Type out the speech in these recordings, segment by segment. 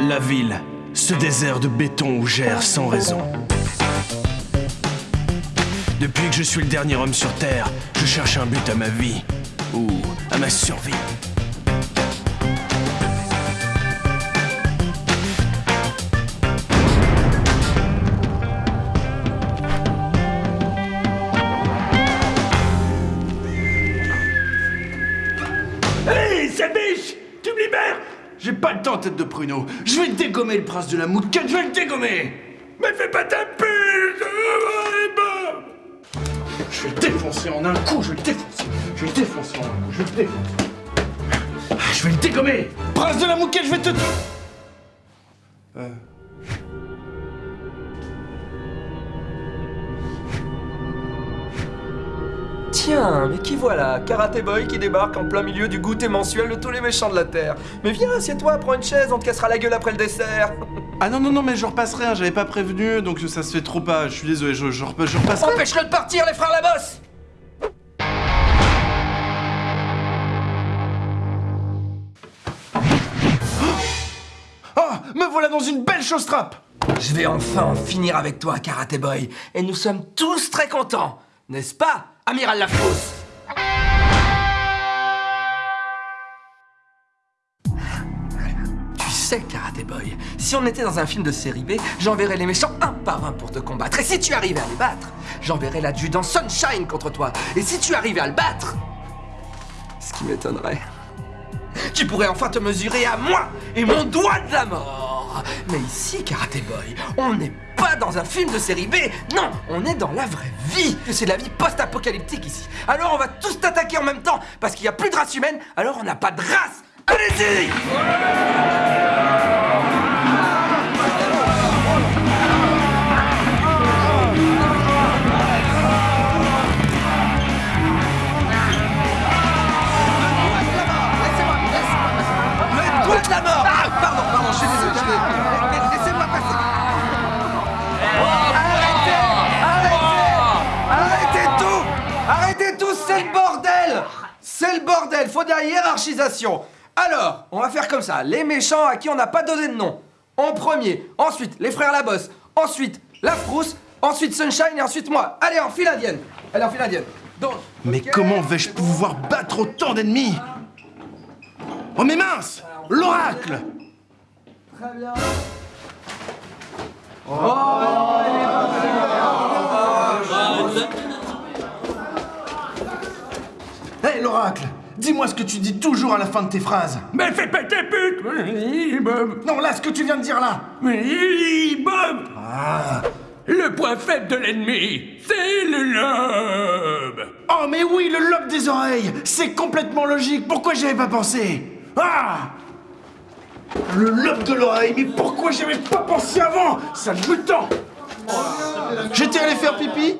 La ville, ce désert de béton où j'erre sans raison. Depuis que je suis le dernier homme sur Terre, je cherche un but à ma vie. Ou à ma survie. Tête de pruneau. Je vais dégommer le prince de la mouquette, je vais le dégommer Mais fais pas ta pute Je vais le défoncer en un coup, je vais le défoncer. Je vais le défoncer en un coup, je vais le défoncer. Je vais le dégommer Prince de la mouquette, je vais te... Euh... Tiens, mais qui voilà Karate Boy qui débarque en plein milieu du goûter mensuel de tous les méchants de la Terre. Mais viens, assieds-toi, prends une chaise, on te cassera la gueule après le dessert. Ah non, non, non, mais je repasserai, hein, j'avais pas prévenu, donc ça se fait trop pas. Je suis désolé, je, je, je repasserai. Empêche-le de partir, les frères Labosse Oh Me voilà dans une belle chose trappe Je vais enfin en finir avec toi, Karate Boy, et nous sommes tous très contents, n'est-ce pas, Amiral Lafrousse Tu sais, Karate Boy, si on était dans un film de série B, j'enverrais les méchants un par un pour te combattre. Et si tu arrivais à les battre, j'enverrais l'adjudant Sunshine contre toi. Et si tu arrivais à le battre, ce qui m'étonnerait, tu pourrais enfin te mesurer à moi et mon doigt de la mort. Mais ici, Karate Boy, on n'est pas dans un film de série B, non, on est dans la vraie vie. C'est la vie post-apocalyptique ici. Alors on va tous t'attaquer en même temps, parce qu'il n'y a plus de race humaine, alors on n'a pas de race. Allez-y Le C'est le bordel, faut de la hiérarchisation. Alors, on va faire comme ça, les méchants à qui on n'a pas donné de nom. En premier, ensuite les frères Labosse, ensuite la Frousse, ensuite Sunshine et ensuite moi. Allez, en file indienne Allez, en file indienne. Donc, Mais comment vais-je pouvoir battre autant d'ennemis? Oh mais mince L'oracle Très bien. Hé Dis-moi ce que tu dis toujours à la fin de tes phrases. Mais fais pas ta pute Oui, Bob. Non, là, ce que tu viens de dire là. Oui, Bob. Le point faible de l'ennemi, c'est le lobe. Oh mais oui, le lobe des oreilles. C'est complètement logique. Pourquoi j'y avais pas pensé? Ah. Le lobe de l'oreille Mais pourquoi j'y avais pas pensé avant? Sale mutant J'étais allé faire pipi?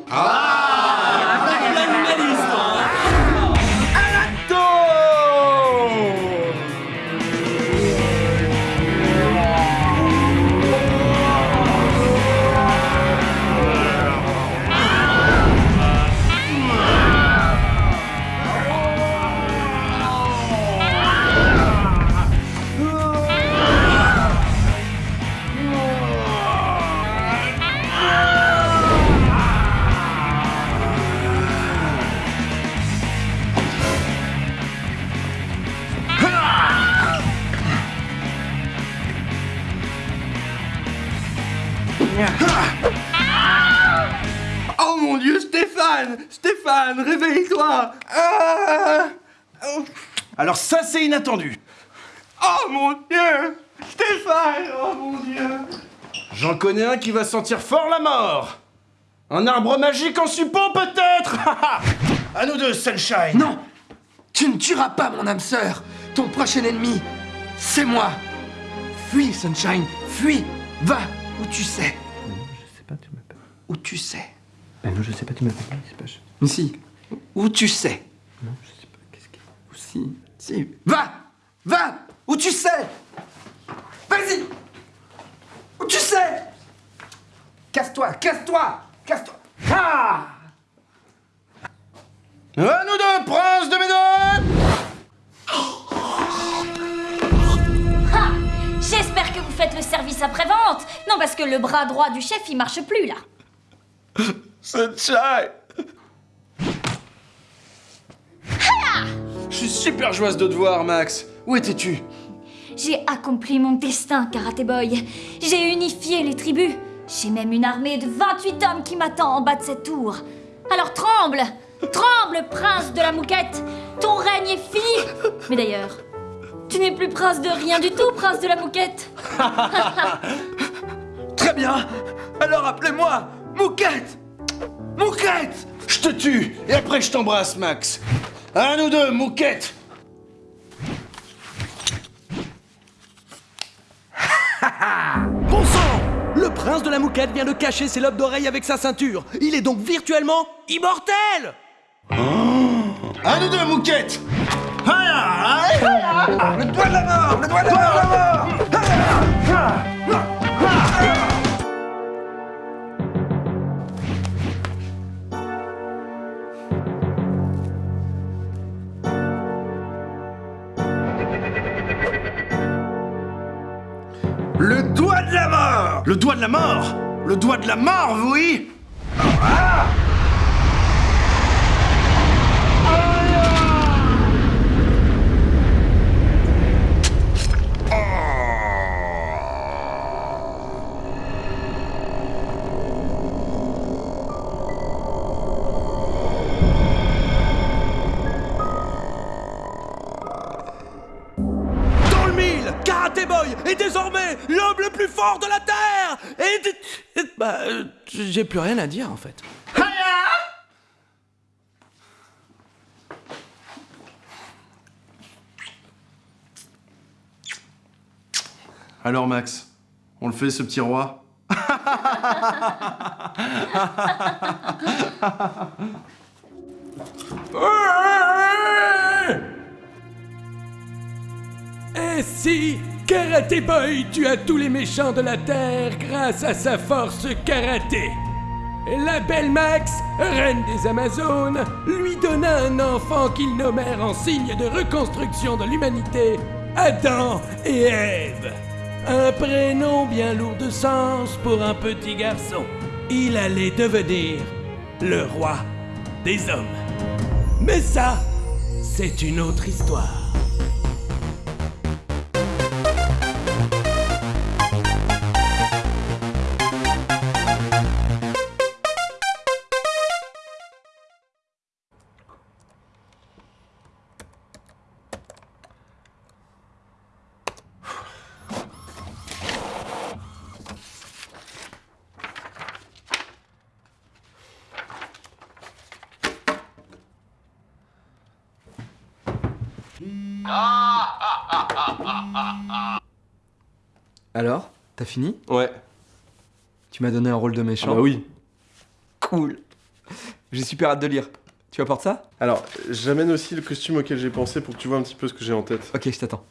Oh mon dieu, Stéphane Stéphane, réveille-toi. Ah Alors ça, c'est inattendu. Oh mon dieu Stéphane Oh mon dieu. J'en connais un qui va sentir fort la mort. Un arbre magique en suppôt, peut-être. À nous deux, Sunshine. Non Tu ne tueras pas mon âme sœur. Ton prochain ennemi, c'est moi. Fuis, Sunshine, fuis. Va où tu sais. Où tu sais Ah non, je sais pas, tu m'appelles. C'est pas. je- Ici. Où tu sais Non, je sais pas. Qu'est-ce qu'il Si, si. Va Va Où tu sais Vas-y Où tu sais Casse-toi, casse-toi Casse-toi Ah À nous deux, prince de Médoc Ha J'espère que vous faites service après-vente Non, parce que le bras droit du chef, il marche plus, là. Sunshine Je suis super joyeuse de te voir, Max. Où étais-tu? J'ai accompli mon destin, Karate Boy. J'ai unifié les tribus. J'ai même une armée de 28 hommes qui m'attend en bas de cette tour. Alors tremble Tremble, prince de la mouquette Ton règne est fini Mais d'ailleurs, tu n'es plus prince de rien du tout, prince de la mouquette Très bien Alors appelez-moi Mouquette! Mouquette! Je te tue et après je t'embrasse, Max. Un ou deux, mouquette! Bon sang! Le prince de la mouquette vient de cacher ses lobes d'oreille avec sa ceinture. Il est donc virtuellement immortel! Un ou deux, mouquette! Ah. Le doigt de la mort Le doigt de la mort de la mort. Le doigt de la mort, oui. Dans le mille, Karate Boy est désormais l'homme le plus fort de la Terre Et... Bah, euh, j'ai plus rien à dire en fait. Alors, Max, on le fait, ce petit roi Et si, Karaté Boy tua tous les méchants de la Terre grâce à sa force karaté la belle Max, reine des Amazones, lui donna un enfant qu'ils nommèrent en signe de reconstruction de l'humanité, Adam et Ève. Un prénom bien lourd de sens pour un petit garçon. Il allait devenir le roi des hommes. Mais ça, c'est une autre histoire. Alors T'as fini? Ouais. Tu m'as donné un rôle de méchant bah oui. Cool J'ai super hâte de lire. Tu apportes ça? Alors, j'amène aussi le costume auquel j'ai pensé pour que tu vois un petit peu ce que j'ai en tête. Ok, je t'attends.